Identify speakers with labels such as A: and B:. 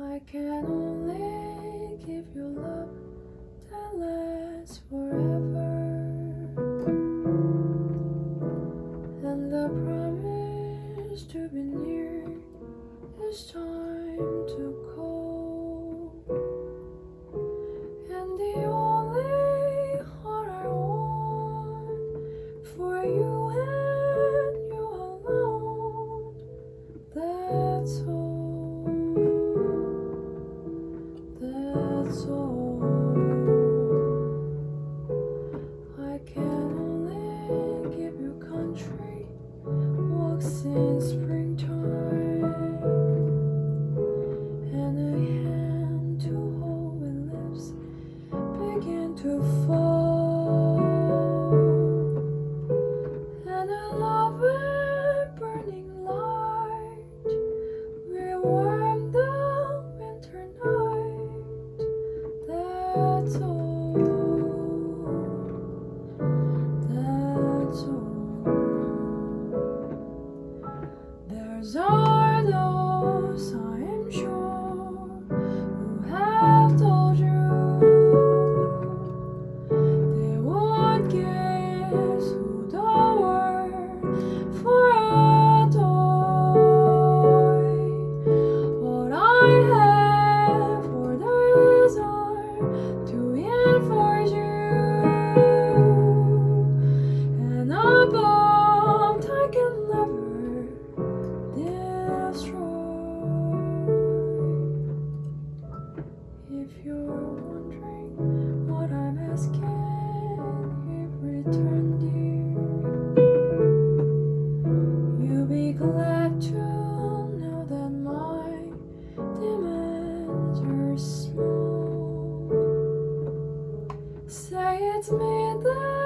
A: I can only give you love that lasts forever. And the promise to be near is time to call And the only heart I want for you and you alone That's all warm the winter night. That's all. If you're wondering what I'm asking in return, dear, you'll be glad to know that my demands are small. Say it's me that.